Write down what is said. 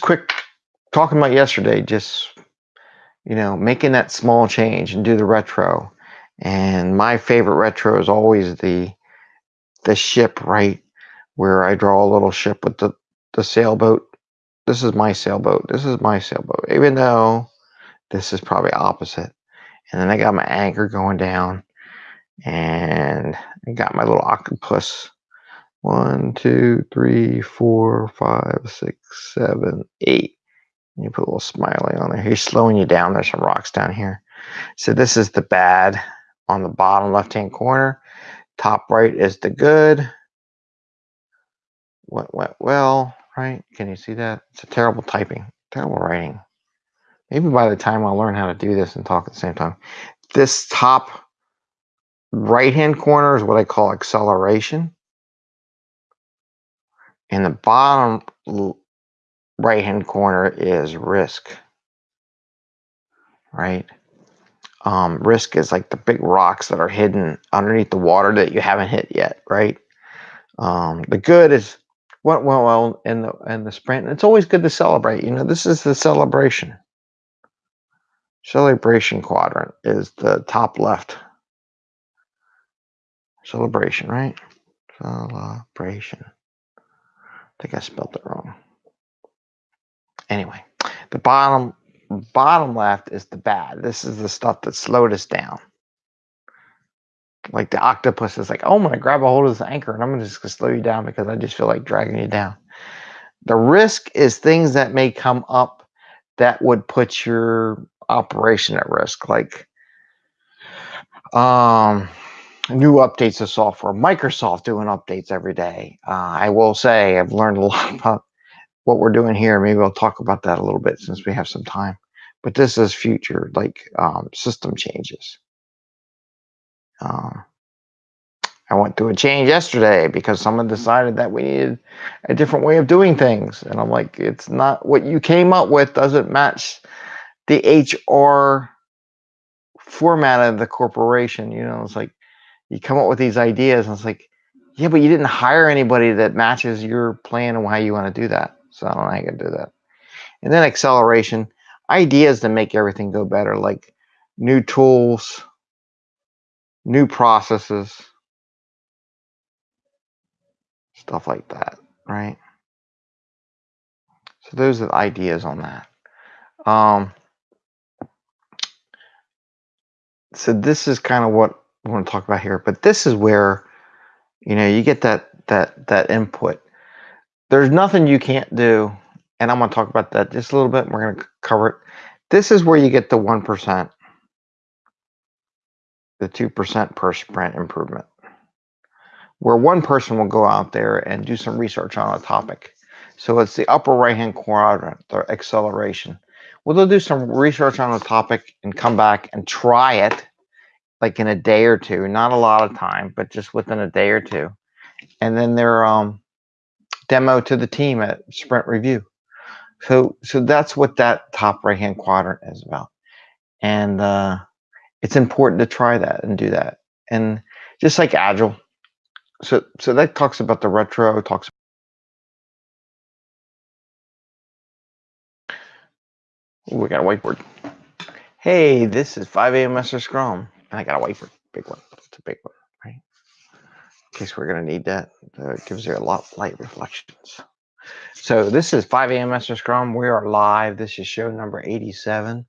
quick talking about yesterday, just you know, making that small change and do the retro. And my favorite retro is always the the ship, right? Where I draw a little ship with the, the sailboat. This is my sailboat. This is my sailboat. Even though this is probably opposite. And then I got my anchor going down. And I got my little octopus. One, two, three, four, five, six, seven, eight. And you put a little smiley on there. He's slowing you down. There's some rocks down here. So this is the bad on the bottom left-hand corner. Top right is the good. What went well, right? Can you see that? It's a terrible typing, terrible writing. Maybe by the time I'll learn how to do this and talk at the same time. This top right-hand corner is what I call acceleration. And the bottom right-hand corner is risk, right? Um, risk is like the big rocks that are hidden underneath the water that you haven't hit yet, right? Um, the good is went well, well in the in the sprint. It's always good to celebrate. You know, this is the celebration. Celebration quadrant is the top left. Celebration, right? Celebration. I think I spelled it wrong. Anyway, the bottom bottom left is the bad. This is the stuff that slowed us down. Like the octopus is like, oh, I'm gonna grab a hold of this anchor and I'm gonna just gonna slow you down because I just feel like dragging you down. The risk is things that may come up that would put your operation at risk, like um, new updates of software. Microsoft doing updates every day. Uh, I will say I've learned a lot about what we're doing here. Maybe I'll talk about that a little bit since we have some time. But this is future, like um, system changes. Um, I went through a change yesterday because someone decided that we needed a different way of doing things. And I'm like, it's not what you came up with doesn't match the HR format of the corporation. You know, it's like you come up with these ideas and it's like, yeah, but you didn't hire anybody that matches your plan and how you want to do that. So I don't know how you can do that. And then acceleration, ideas to make everything go better, like new tools, new processes, stuff like that, right? So those are the ideas on that. Um, so this is kind of what want to talk about here, but this is where, you know, you get that that that input there's nothing you can't do, and I'm going to talk about that just a little bit. we're going to cover it. This is where you get the 1%, the 2% per sprint improvement, where one person will go out there and do some research on a topic. So it's the upper right-hand quadrant, the acceleration. Well, they'll do some research on a topic and come back and try it like in a day or two. Not a lot of time, but just within a day or two. And then they're um, demo to the team at sprint review. So, so that's what that top right hand quadrant is about. And uh, it's important to try that and do that. And just like Agile. So, so that talks about the retro, talks Ooh, we got a whiteboard. Hey, this is 5 a.m. Master Scrum. And I got a whiteboard, big one. It's a big one right? in case we're going to need that. It gives you a lot of light reflections. So this is 5 a.m. Master Scrum. We are live. This is show number 87.